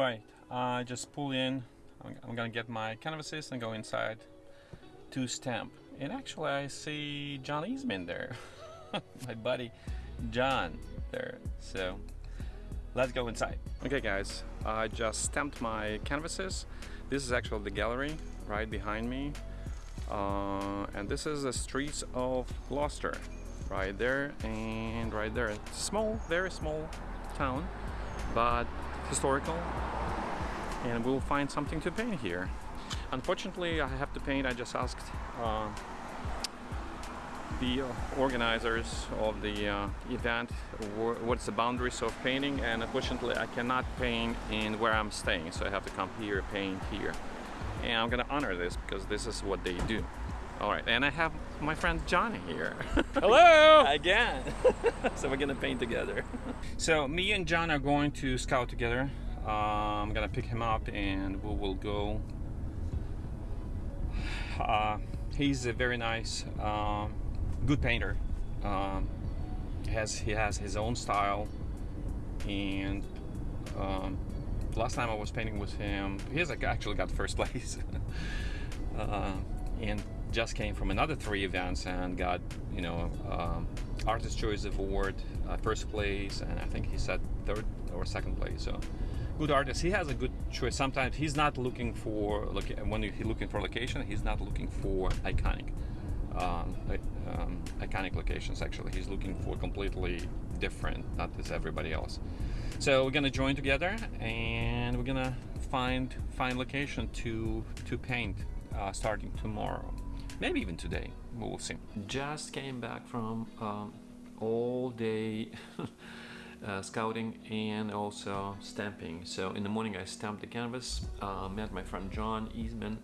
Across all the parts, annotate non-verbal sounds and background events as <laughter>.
Right, I just pull in. I'm, I'm gonna get my canvases and go inside to stamp. And actually, I see John Eastman there, <laughs> my buddy John there. So let's go inside. Okay, guys, I just stamped my canvases. This is actually the gallery right behind me. Uh, and this is the streets of Gloucester right there and right there. Small, very small town, but historical and we'll find something to paint here. Unfortunately, I have to paint, I just asked uh, the organizers of the uh, event what's the boundaries of painting and unfortunately I cannot paint in where I'm staying so I have to come here paint here and I'm gonna honor this because this is what they do all right and I have my friend Johnny here. <laughs> Hello! Again. <laughs> So we're gonna paint together. So me and John are going to scout together. Uh, I'm gonna pick him up and we will go. Uh, he's a very nice um, good painter. Um, has he has his own style and um, last time I was painting with him he has actually got first <laughs> place. Uh, and just came from another three events and got you know um, artist choice award uh, first place and I think he said third or second place so. Good artist. He has a good choice. Sometimes he's not looking for look when he's looking for location he's not looking for iconic um, um, iconic locations actually. He's looking for completely different not as everybody else. So we're gonna join together and we're gonna find find location to to paint uh, starting tomorrow maybe even today we will see just came back from um, all day <laughs> uh, scouting and also stamping. So in the morning I stamped the canvas, uh, met my friend John Eastman,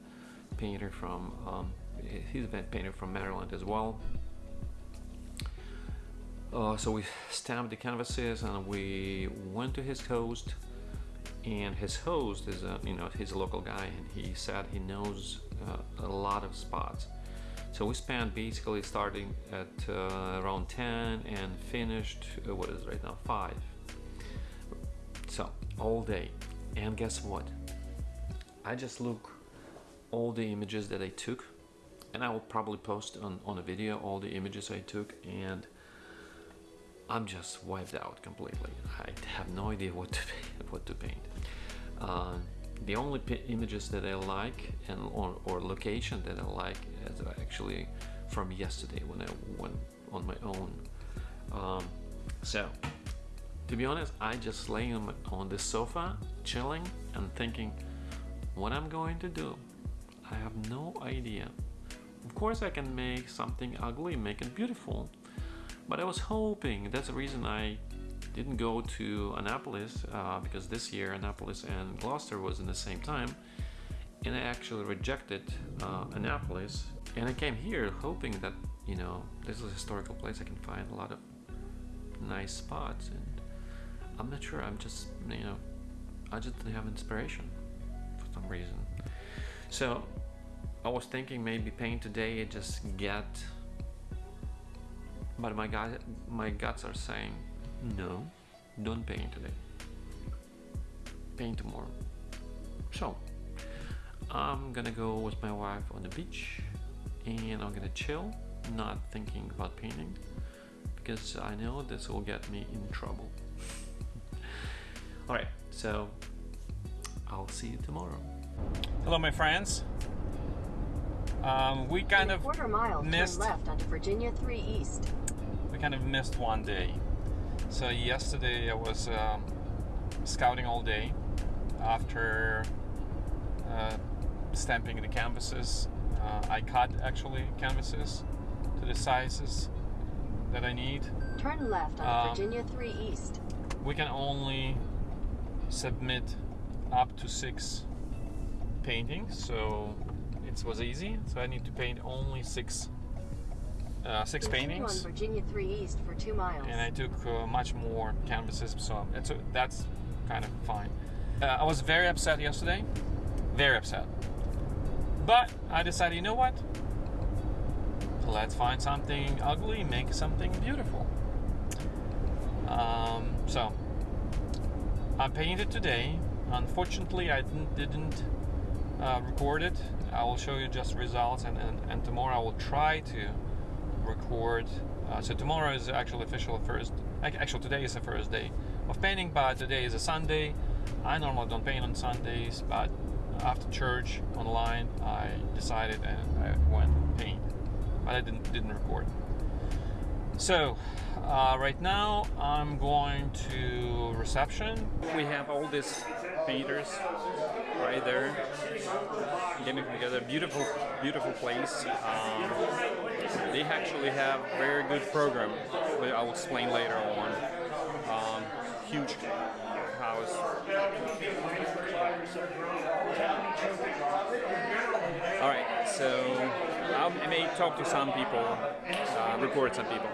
painter from, um, he's a painter from Maryland as well. Uh, so we stamped the canvases and we went to his host and his host is a, you know, he's a local guy and he said he knows uh, a lot of spots. So we spent basically starting at uh, around 10 and finished, uh, what is right now, 5. So, all day. And guess what? I just look all the images that I took and I will probably post on, on a video all the images I took and I'm just wiped out completely. I have no idea what to, <laughs> what to paint. Uh, the only images that I like and or, or location that I like is actually from yesterday when I went on my own. Um, so, to be honest, I just lay on, on the sofa, chilling and thinking what I'm going to do. I have no idea. Of course I can make something ugly, make it beautiful. But I was hoping, that's the reason I didn't go to Annapolis uh, because this year Annapolis and Gloucester was in the same time and I actually rejected uh, Annapolis. And I came here hoping that you know this is a historical place I can find a lot of nice spots and I'm not sure I'm just you know I just didn't have inspiration for some reason. So I was thinking maybe paint today just get but my guy my guts are saying no, don't paint today. Paint tomorrow. So, I'm gonna go with my wife on the beach and I'm gonna chill, not thinking about painting because I know this will get me in trouble. <laughs> Alright, so I'll see you tomorrow. Hello my friends. Um, we kind of quarter mile, missed left onto Virginia 3 East. We kind of missed one day. So yesterday I was um, scouting all day after uh, stamping the canvases. Uh, I cut actually canvases to the sizes that I need. Turn left on um, Virginia 3 East. We can only submit up to six paintings, so it was easy. So I need to paint only six uh, six paintings. On Virginia 3 East for two miles. And I took uh, much more canvases, so it's, uh, that's kind of fine. Uh, I was very upset yesterday, very upset. But I decided, you know what? Let's find something ugly, make something beautiful. Um, so I painted today unfortunately, I didn't, didn't uh, record it. I will show you just results, and, and, and tomorrow I will try to record. Uh, so tomorrow is actually official first. Actually, today is the first day of painting, but today is a Sunday. I normally don't paint on Sundays, but after church online, I decided and I went paint, but I didn't didn't record. So uh, right now I'm going to reception. We have all these painters right there getting together. Beautiful, beautiful place. Um, they actually have very good program, but I'll explain later on. Um, huge house. All right, so I may talk to some people, uh, record some people.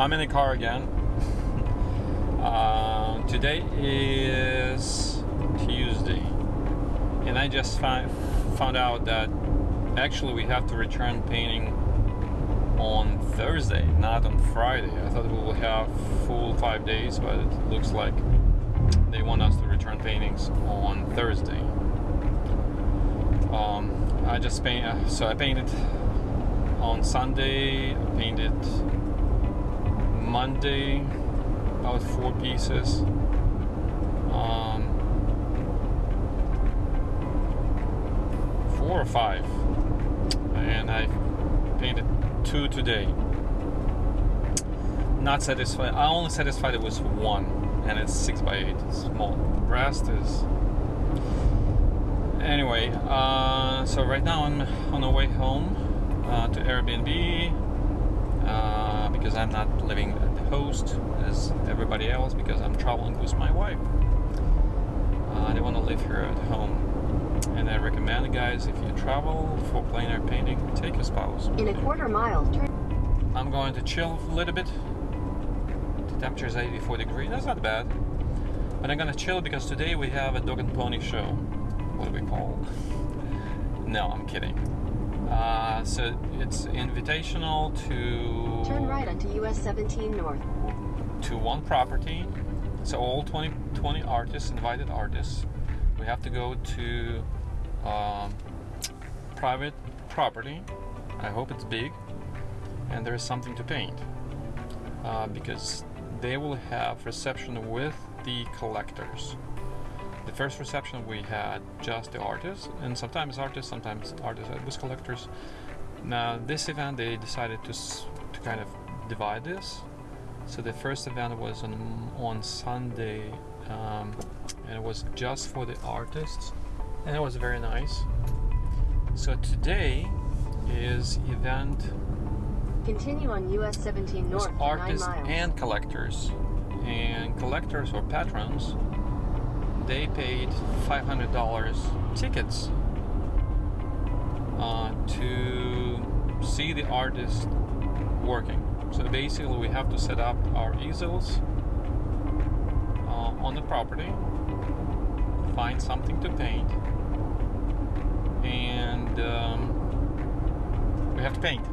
I'm in the car again. uh, today is Tuesday. and I just fi- found out that actually we have to return painting on Thursday, not on Friday. I thought we would have full five days, but it looks like they want us to return paintings on Thursday. Um, I just paint, uh, so I painted on Sunday, I painted Monday about four pieces. Um, four or five, and I painted two today. Not satisfied. I only satisfied it with one, and it's six by eight. Small. Rest is. Anyway, uh, so right now I'm on the way home uh, to Airbnb uh, because I'm not living at the host as everybody else because I'm traveling with my wife. Uh, I don't want to live here at home. And I recommend, guys, if you travel for plein air painting, take a spouse. In a quarter mile, turn I'm going to chill a little bit. The temperature is 84 degrees. That's not bad. But I'm gonna chill because today we have a dog and pony show. What do we call? <laughs> No, I'm kidding. Uh, so it's invitational to turn right onto US 17 North. to one property. So all 20, 20 artists, invited artists, we have to go to um, private property. I hope it's big, and there is something to paint uh, because they will have reception with the collectors. The first reception we had just the artists, and sometimes artists, sometimes artists with collectors. Now this event they decided to to kind of divide this. So the first event was on on Sunday, um, and it was just for the artists, and it was very nice. So today is event Continue on US 17 North for 9 artists and collectors. And collectors or patrons, they paid $500 tickets uh, to see the artist working. So basically, we have to set up our easels uh, on the property, find something to paint, and um, we have to paint.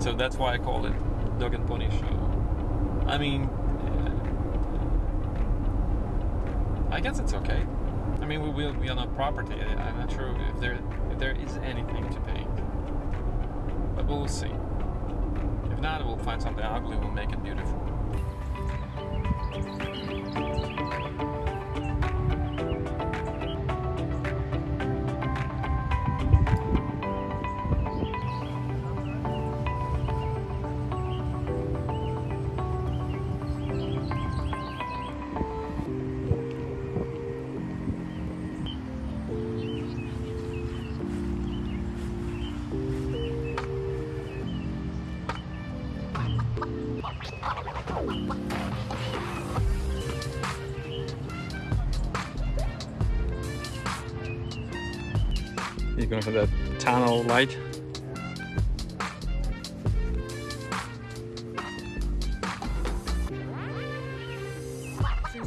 So that's why I call it Dog and Pony Show. I mean, uh, I guess it's okay. I mean, we will be on a property. I'm not sure if there if there is anything to pay, but we'll see. If not, we'll find something ugly. We'll make it beautiful. For that tunnel light.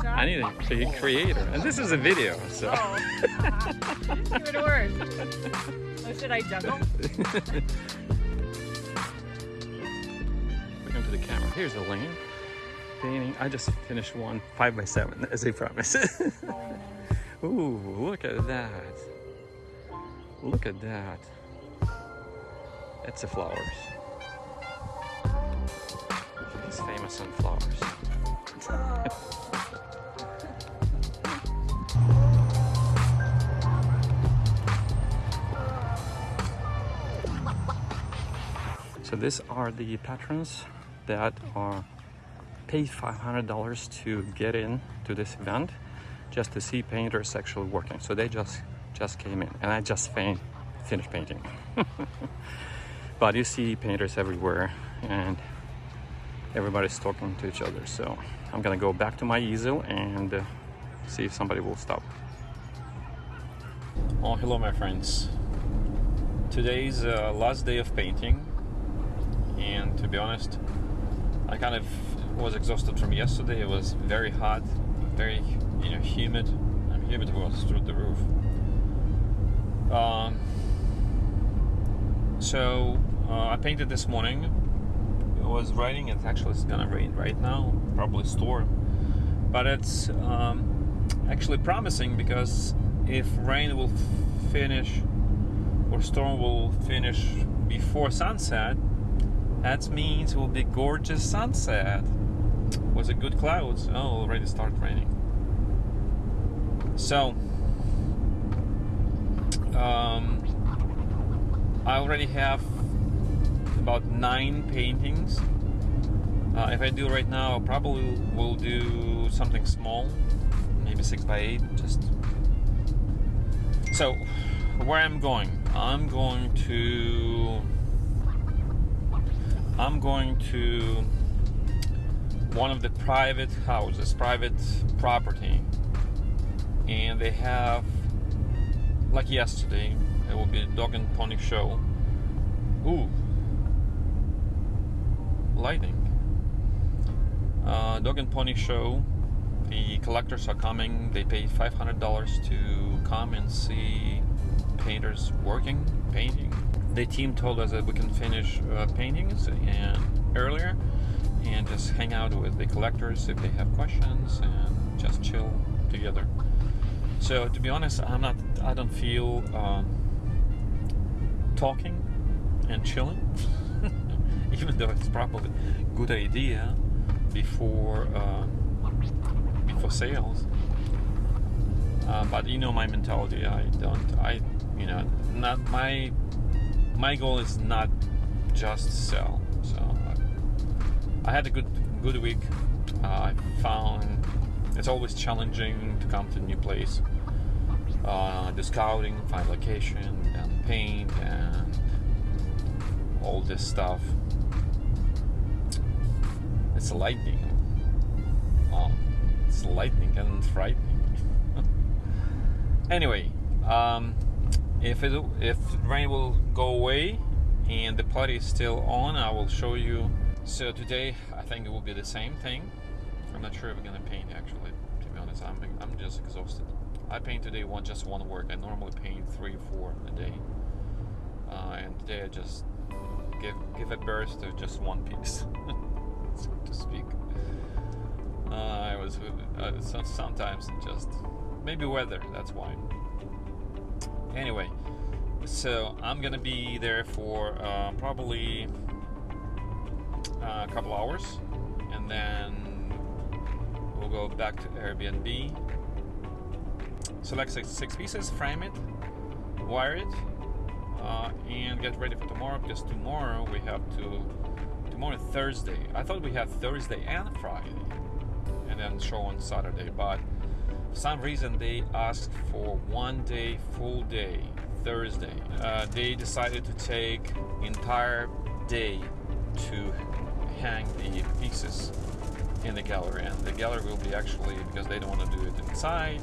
I need a creator, and this is a video, so. Oh. Give it word. Oh, should I juggle? <laughs> Look into the camera. Here's the lane. Painting. I just finished one five by seven, as I promised. <laughs> Ooh, look at that. Look at that. It's the flowers. He's famous on flowers. <laughs> So these are the patrons that are paid $500 to get in to this event just to see painters actually working. So they just just came in and I just fin- finished painting. <laughs> but you see painters everywhere and everybody's talking to each other. So I'm gonna go back to my easel and uh, see if somebody will stop. Oh, hello, my friends. Today's uh, last day of painting, and to be honest, I kind of was exhausted from yesterday. It was very hot, very you know humid. And humid was through the roof. Um, so uh, I painted this morning. It was raining. It's actually it's gonna rain right now. Probably storm, but it's um, actually promising because if rain will finish or storm will finish before sunset, that means it will be gorgeous sunset. Was it good clouds? Oh, already started raining. So, um, I already have about nine paintings. Uh, if I do right now, I probably will do something small, maybe six by eight. Just so, where I'm going, I'm going to, I'm going to one of the private houses, private property, and they have, like yesterday, it will be a dog and pony show. Ooh, lighting. Uh, dog and pony show. The collectors are coming. They paid five hundred dollars to come and see painters working, painting. The team told us that we can finish uh, paintings and earlier and just hang out with the collectors if they have questions and just chill together. So to be honest, I'm not. I don't feel um, talking and chilling, <laughs> even though it's probably a good idea before uh, before sales. Uh, but you know my mentality. I don't. I you know not my my goal is not just sell. So I, I had a good good week. Uh, I found it's always challenging to come to a new place. Uh, the scouting, find location, and paint, and all this stuff. It's lightning. Oh, it's lightning and frightening. <laughs> anyway, um, if it if rain will go away and the party is still on, I will show you. So today, I think it will be the same thing. I'm not sure if we're gonna paint actually. To be honest, I'm I'm just exhausted. I paint today one just one work. I normally paint three, four a day, uh, and today I just give give a burst to just one piece, <laughs> so to speak. Uh, I was uh, so- sometimes just maybe weather. That's why. Anyway, so I'm gonna be there for uh, probably uh, a couple hours, and then we'll go back to Airbnb. Select six, six pieces, frame it, wire it, uh, and get ready for tomorrow because tomorrow we have to. Tomorrow Thursday. I thought we had Thursday and Friday, and then show on Saturday, but for some reason they asked for one day, full day, Thursday. Uh, they decided to take entire day to hang the pieces in the gallery, and the gallery will be actually because they don't want to do it inside.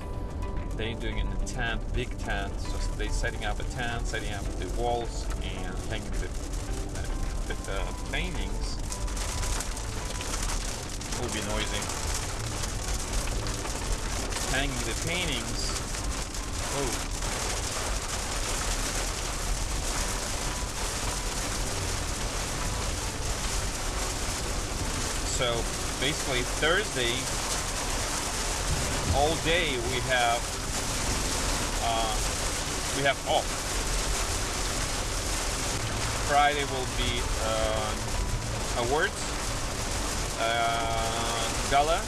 They're doing in a tent, big tent. So they're setting up a tent, setting up the walls, and hanging the, uh, the, the paintings. It will be noisy. Hanging the paintings. Oh, so basically Thursday all day we have uh, we have off. Friday will be uh, awards, uh, gala,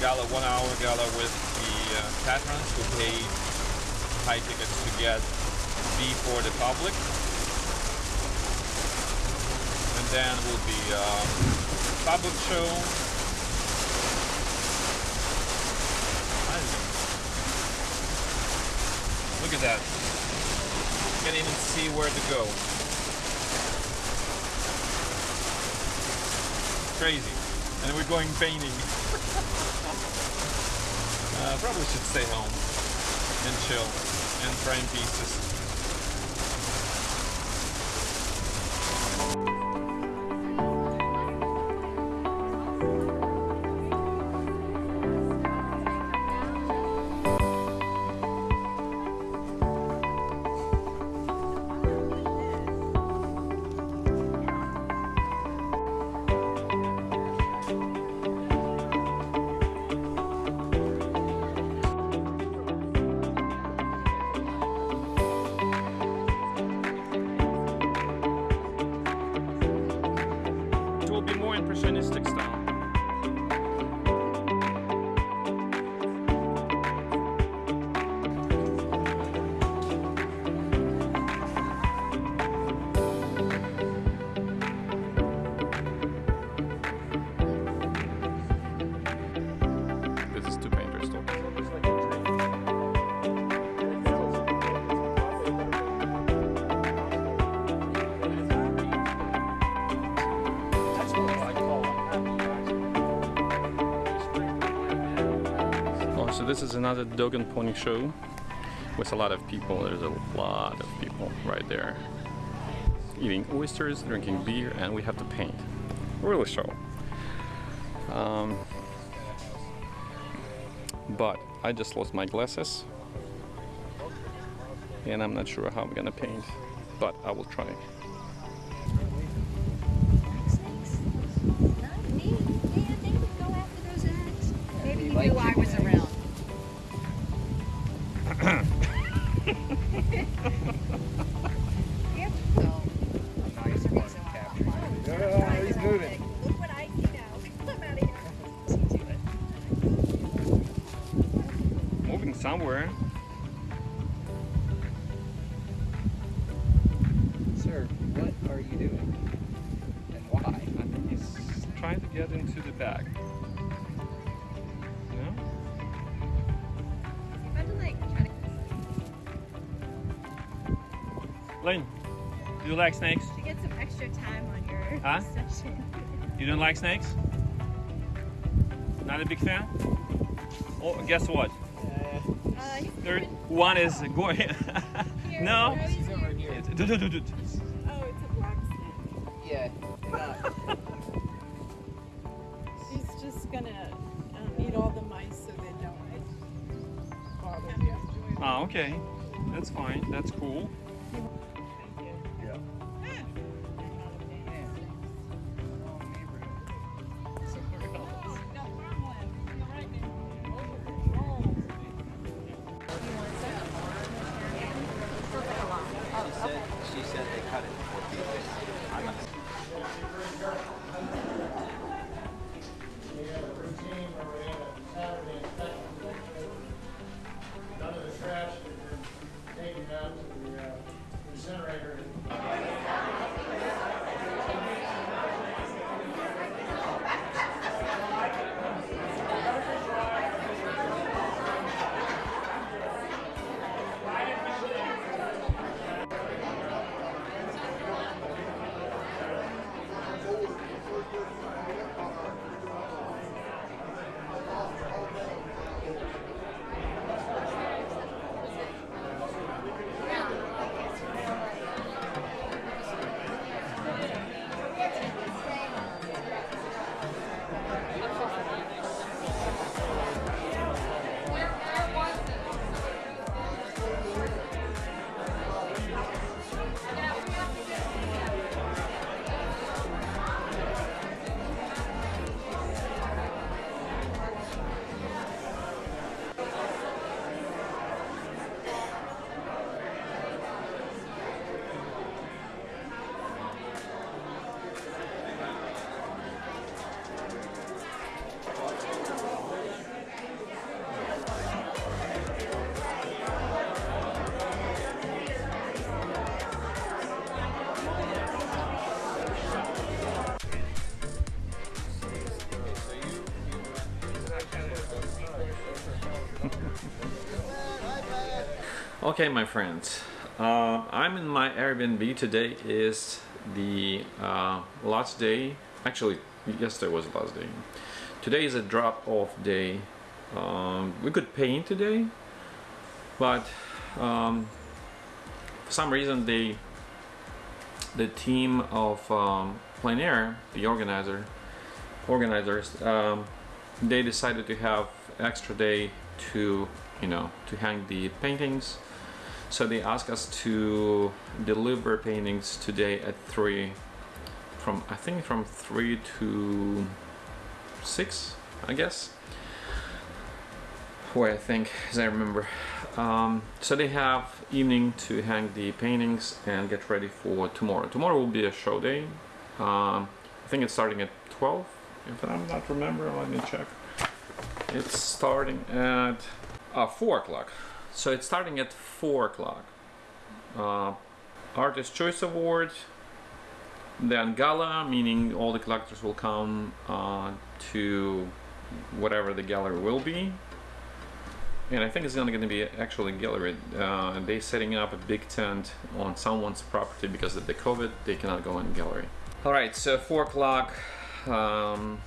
gala one hour gala with the uh, patrons who paid high tickets to get before the public and then will be uh, public show. I don't know. Look at that. Can't even see where to go. Crazy. And we're going painting. <laughs> uh, probably should stay home and chill and frame pieces. This is another dog and pony show with a lot of people. There's a lot of people right there eating oysters, drinking beer, and we have to paint. Really show. Um, but I just lost my glasses and I'm not sure how I'm gonna paint, but I will try. Moving somewhere. Sir, what are you doing? And why? I think he's trying to get into the bag. No? If I had to like to Lane, do you like snakes? to get some extra time on your Huh? session. You don't like snakes? Not a big fan? Oh, guess what? There, one is going. <laughs> no. Where is He's he? over here. Okay, my friends, uh, I'm in my Airbnb. Today is the uh, last day. Actually, yesterday was the last day. Today is a drop-off day. Um, we could paint today, but um, for some reason they, the team of um, Plein Air, the organizer, organizers, um, they decided to have extra day to you know to hang the paintings so they asked us to deliver paintings today at 3 from I think from 3 to 6 I guess where I think as I remember um, so they have evening to hang the paintings and get ready for tomorrow tomorrow will be a show day um, I think it's starting at 12 If I'm not remembering, let me check. It's starting at uh, 4 o'clock. So it's starting at 4 o'clock. Uh, Artist Choice Award, then Gala, meaning all the collectors will come uh, to whatever the gallery will be. And I think it's gonna, gonna be actually gallery. Uh, they setting up a big tent on someone's property because of the COVID, they cannot go in gallery. All right, so four o'clock, um,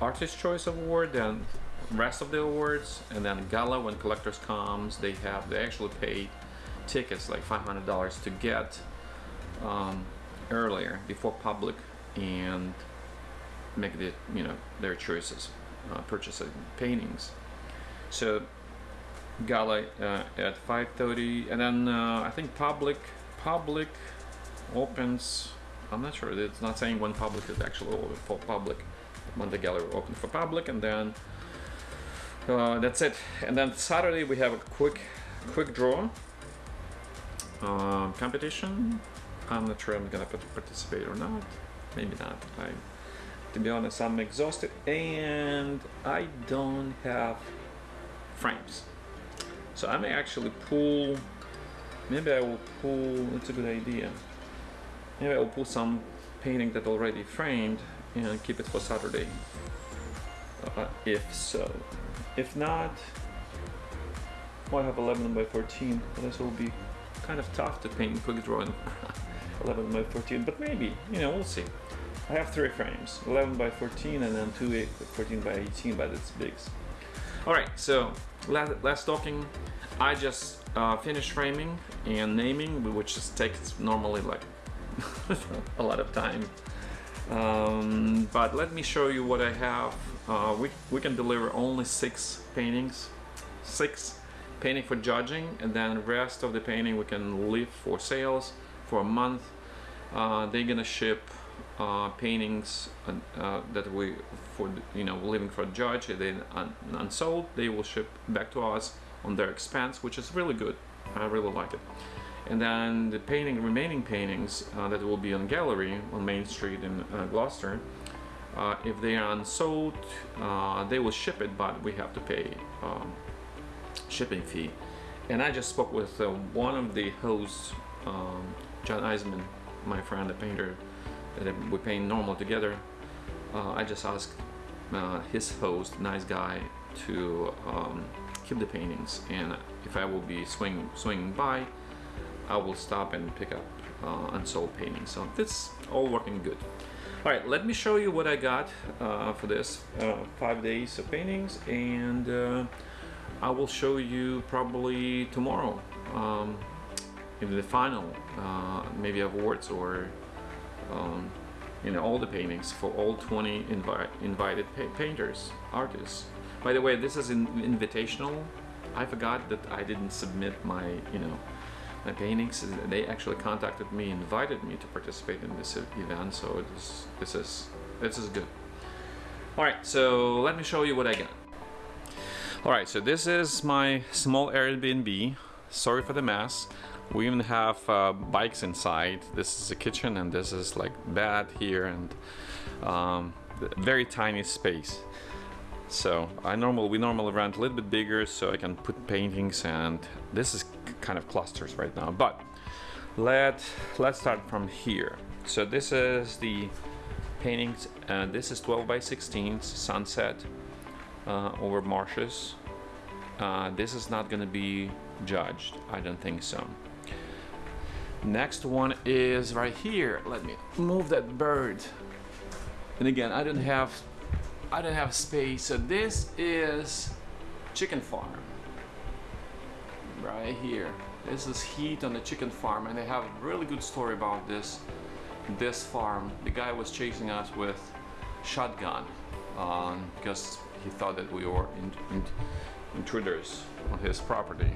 Artist Choice Award, then rest of the awards, and then Gala when collectors comes, they have they actually pay tickets like five hundred dollars to get um, earlier before public and make the you know their choices, uh, purchasing paintings. So gala uh, at 5:30, and then uh, I think public public opens. I'm not sure. It's not saying when public is actually open for public. When the gallery open for public, and then uh, that's it. And then Saturday we have a quick quick draw uh, competition. I'm not sure I'm gonna participate or not. Maybe not. I, to be honest, I'm exhausted and I don't have frames. So I may actually pull. Maybe I will pull. It's a good idea. Maybe I will pull some painting that already framed and keep it for Saturday. Uh, if so, if not, well, I have 11 by 14. But this will be kind of tough to paint quick drawing <laughs> 11 by 14. But maybe you know we'll see. I have three frames, 11 by 14 and then two eight- 14 by 18, but it's bigs. All right, so last, last talking, I just uh, finished framing and naming, which just takes normally like <laughs> a lot of time. Um, but let me show you what I have. Uh, we, we can deliver only six paintings, six painting for judging, and then rest of the painting we can leave for sales for a month. Uh, they're gonna ship uh, paintings uh, uh, that we for you know leaving for a judge then un- unsold. They will ship back to us on their expense which is really good. I really like it. And then the painting remaining paintings uh, that will be on gallery on Main Street in Gloucester uh, if they are unsold uh, they will ship it but we have to pay um, shipping fee and I just spoke with uh, one of the hosts um, John Eisman my friend the painter that we paint normal together. Uh, I just asked uh, his host, nice guy, to um, keep the paintings, and if I will be swing swinging by, I will stop and pick up uh, unsold paintings. So it's all working good. All right, let me show you what I got uh, for this uh, five days of paintings, and uh, I will show you probably tomorrow. Um, in the final, uh, maybe awards or um, you know all the paintings for all 20 invi- invited pa- painters artists by the way this is an invitational i forgot that i didn't submit my you know my paintings they actually contacted me invited me to participate in this event so is, this is this is good all right so let me show you what i got all right so this is my small airbnb sorry for the mess we even have uh, bikes inside. This is a kitchen, and this is like bed here, and um, very tiny space. So I normal we normally rent a little bit bigger, so I can put paintings, and this is kind of clusters right now. But let let's start from here. So this is the paintings, and this is 12 by 16 sunset uh, over marshes. Uh, this is not going to be judged. I don't think so. Next one is right here. Let me move that bird. And again, I don't have I don't have space. So this is chicken farm. Right here. This is heat on the chicken farm and they have a really good story about this this farm. The guy was chasing us with shotgun um, because he thought that we were in, in, intruders on his property.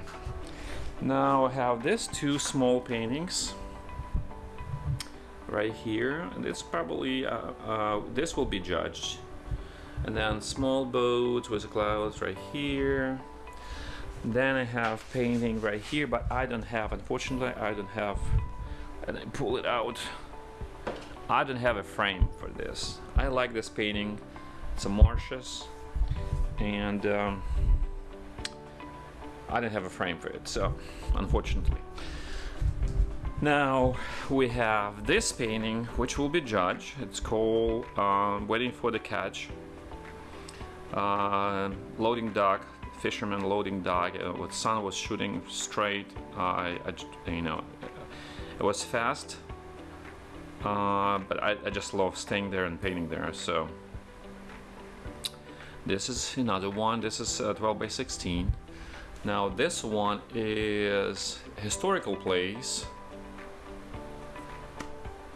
Now I have these two small paintings right here, and it's probably uh, uh, this will be judged. And then small boats with clouds right here. Then I have painting right here, but I don't have, unfortunately, I don't have, and I pull it out. I don't have a frame for this. I like this painting. some marshes, and um, I didn't have a frame for it, so unfortunately. Now we have this painting, which will be judged. It's called um, "Waiting for the Catch." Uh, loading dock, fisherman loading dock. Uh, the sun was shooting straight. I, I j- you know, it was fast, uh, but I, I just love staying there and painting there. So this is another one. This is uh, 12 by 16. Now this one is historical place,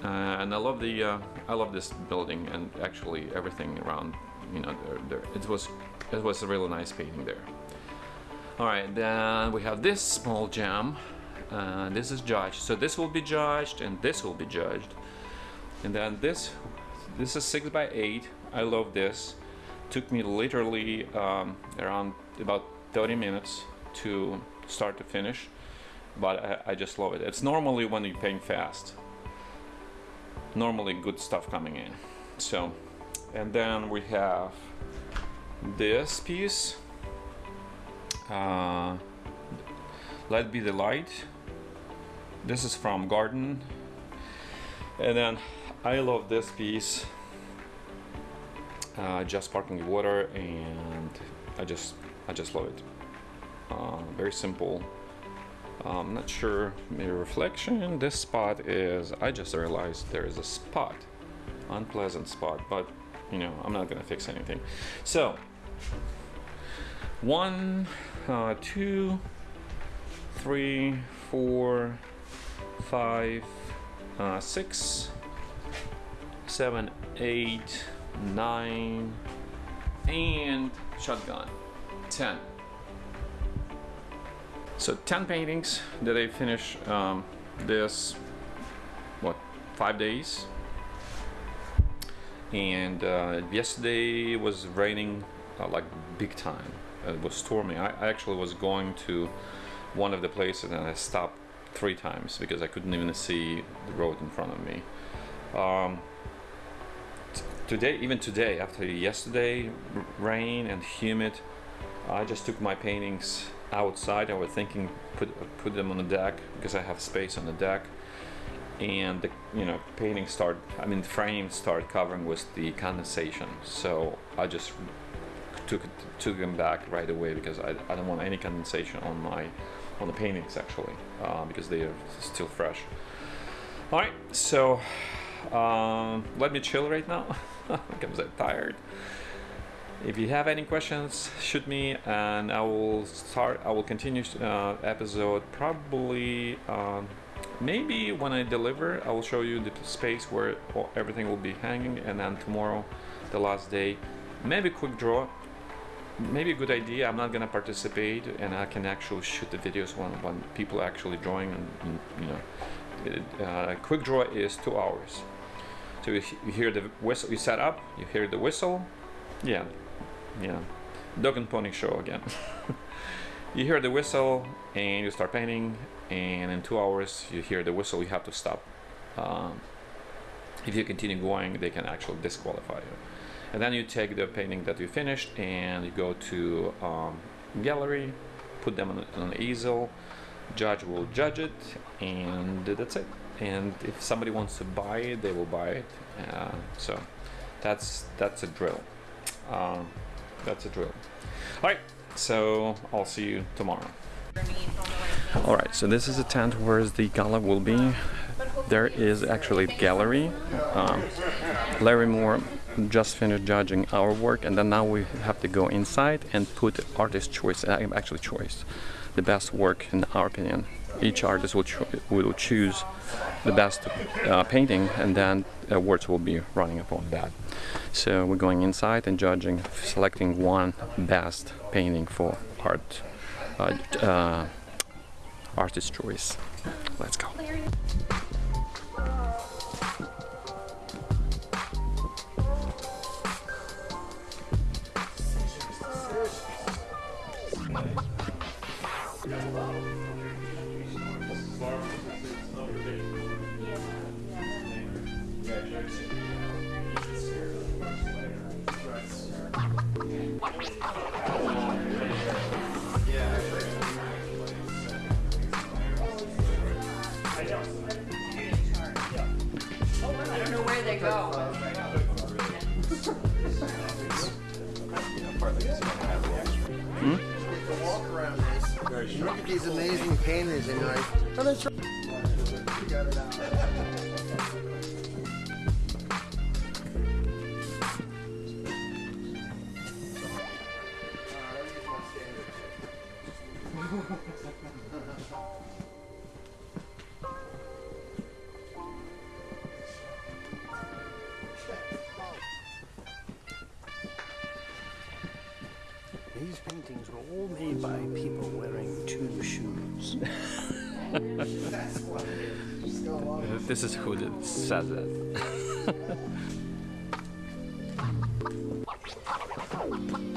uh, and I love the uh, I love this building and actually everything around. You know, there, there, it was it was a really nice painting there. All right, then we have this small gem. This is judged, so this will be judged, and this will be judged, and then this this is six by eight. I love this. Took me literally um, around about 30 minutes to start to finish, but I, I just love it. It's normally when you paint fast, normally good stuff coming in. So, and then we have this piece. Uh, Let be the light. This is from Garden, and then I love this piece. Uh, just sparkling water, and I just I just love it. Uh, very simple. I'm not sure mirror reflection. This spot is. I just realized there is a spot, unpleasant spot, but you know I'm not gonna fix anything. So one, uh, two, three, four, five, uh, six, seven, eight, nine, and shotgun, ten. So 10 paintings that I finish um, this, what, five days. And uh, yesterday was raining uh, like big time. It was storming. I, actually was going to one of the places and I stopped three times because I couldn't even see the road in front of me. Um, today, even today, after yesterday rain and humid, I just took my paintings outside. I was thinking put put them on the deck because I have space on the deck, and the you know painting start. I mean, frames start covering with the condensation. So I just took took them back right away because I, I don't want any condensation on my on the paintings actually uh, because they are still fresh. All right, so um, let me chill right now <laughs> because I'm tired. If you have any questions, shoot me, and I will start. I will continue uh, episode probably. Um, maybe when I deliver, I will show you the space where everything will be hanging, and then tomorrow, the last day, maybe quick draw. Maybe a good idea. I'm not gonna participate, and I can actually shoot the videos when when people actually drawing, and, and you know, it, uh, quick draw is two hours. So you, you hear the whistle, you set up, you hear the whistle, yeah, yeah, dog and pony show again. <laughs> you hear the whistle and you start painting, and in two hours you hear the whistle. You have to stop. Um, if you continue going, they can actually disqualify you. And then you take the painting that you finished and you go to um, gallery, put them on, on an easel. Judge will judge it, and that's it. And if somebody wants to buy it, they will buy it. Uh, so that's that's a drill. Um, that's a drill. All right. So I'll see you tomorrow. All right. So this is a tent where the gala will be. There is actually gallery. Um, Larry Moore just finished judging our work, and then now we have to go inside and put artist choice, uh, actually choice, the best work in our opinion. Each artist will, cho- will choose the best uh, painting, and then awards will be running upon that. So we're going inside and judging, selecting one best painting for art, uh, uh, artist choice. Let's go. these amazing painters and like, oh, that's right. this is who says that. <laughs>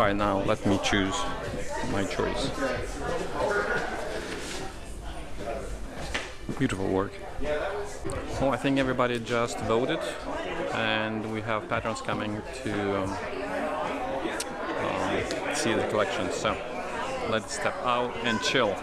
Alright, now let me choose my choice. Beautiful work. Well, I think everybody just voted and we have patrons coming to um, um, see the collection. So let's step out and chill.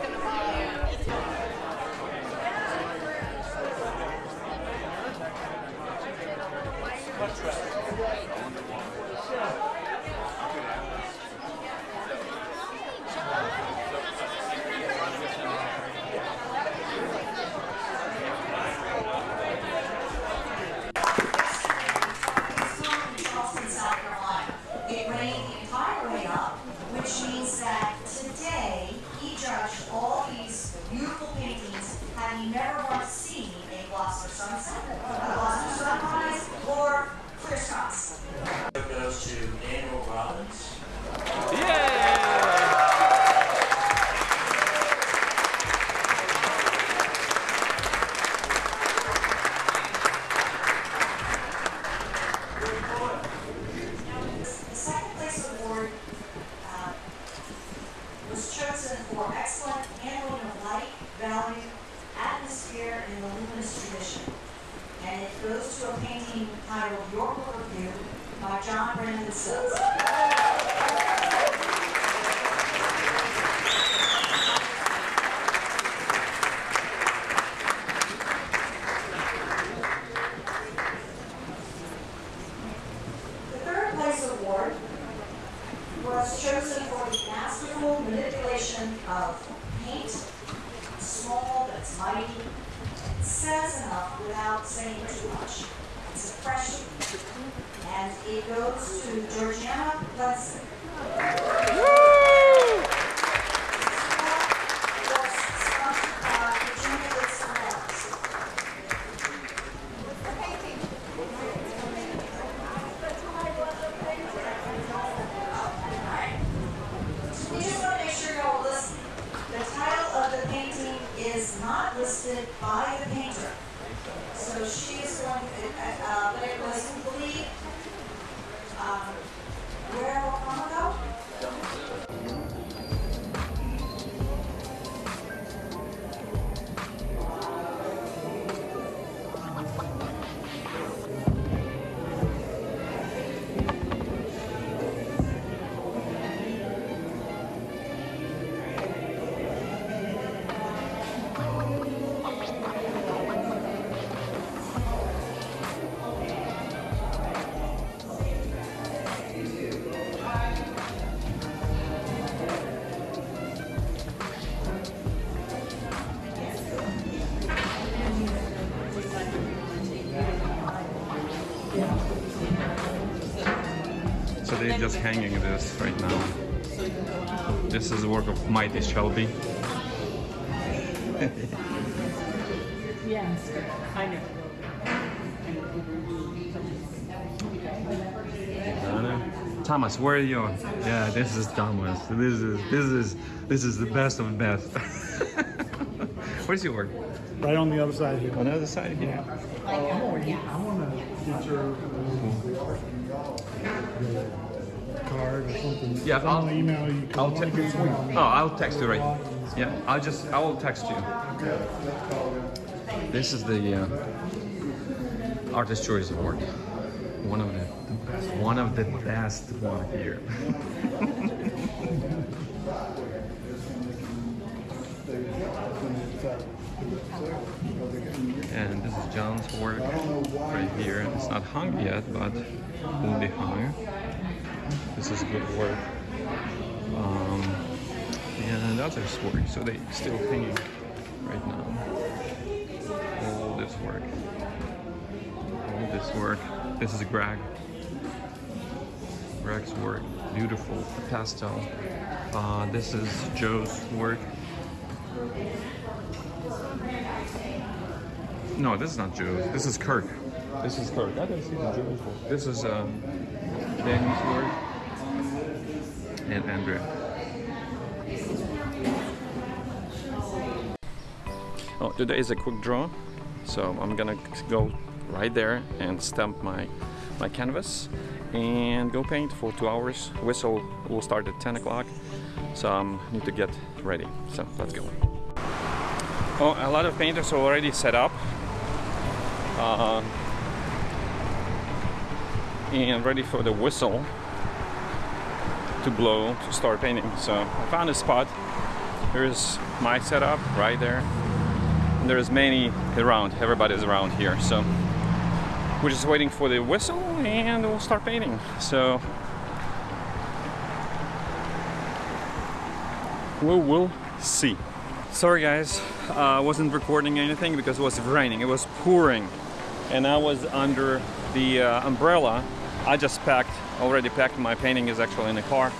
Simple manipulation of paint, small but it's mighty. It says enough without saying too much. It's a fresh and it goes to Georgiana Lenson. So they're just hanging this right now. This is the work of Mighty Shelby. <laughs> Yes, I know. Thomas, where are you? Yeah, this is Thomas. This is this is this is the best of the best. <laughs> Where's your work? Right on the other side here. On the other side here. Uh, oh, I want to get your card or something. Yeah, I'll I'll- email you. 'cause I I'll text. get some- Oh, I'll text you right. Yeah, I'll just I will text you. This is the uh, artist choice award. One of the best. one of the best one here. <laughs> <laughs> and this is John's work right here. It's not hung yet, but will be hung. This is good work. Um, and others work, so they still hanging right now. All this work. All this work. This is Greg. Greg's work. Beautiful pastel. Uh, this is Joe's work. No, this is not Joe's. This is Kirk. This is Kirk. I didn't see the Joe's work. This is um, Danny's work and Andrea. Oh, today is a quick draw, so I'm gonna go right there and stamp my my canvas and go paint for two hours. Whistle will start at 10 o'clock, so I um, need to get ready. So let's go. Oh, a lot of painters are already set up. Uh, and ready for the whistle to blow to start painting. So I found a spot. Here's my setup right there. And there's many around, everybody's around here. So we're just waiting for the whistle and we'll start painting. So we will see. Sorry guys, I uh, wasn't recording anything because it was raining, it was pouring. And I was under the uh, umbrella. I just packed, already packed, my painting is actually in the car.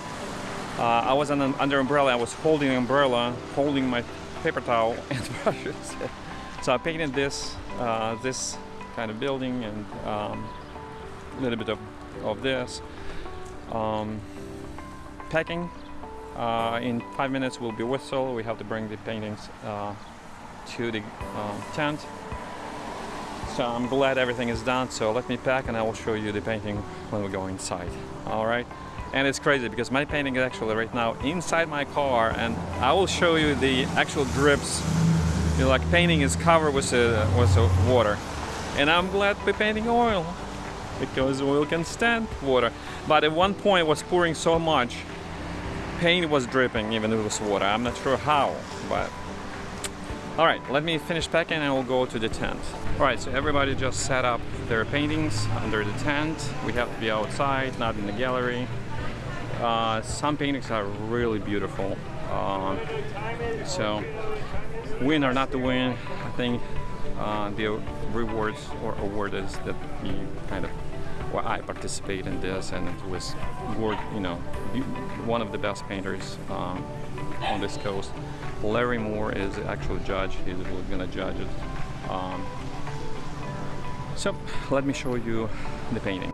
Uh, I was under umbrella, I was holding umbrella, holding my paper towel <laughs> and brushes. so I painted this, uh, this kind of building and um, a little bit of, of this. Um, packing, uh, in five minutes will be whistle. We have to bring the paintings uh, to the uh, tent. So I'm glad everything is done. So let me pack and I will show you the painting when we go inside. All right. And it's crazy because my painting is actually right now inside my car and I will show you the actual drips. You know, like painting is covered with, uh, with water. And I'm glad we're painting oil because oil can stand water. But at one point it was pouring so much paint was dripping even with this water. I'm not sure how, but all right, let me finish packing and we'll go to the tent. All right, so everybody just set up their paintings under the tent. We have to be outside, not in the gallery. uh, some paintings are really beautiful. Um, so, win or not to win, I think uh, the rewards or award is that he kind of well, I participate in this, and it was you know, one of the best painters um, on this coast. Larry Moore is the actual judge. He's going to judge it. Um, so let me show you the painting.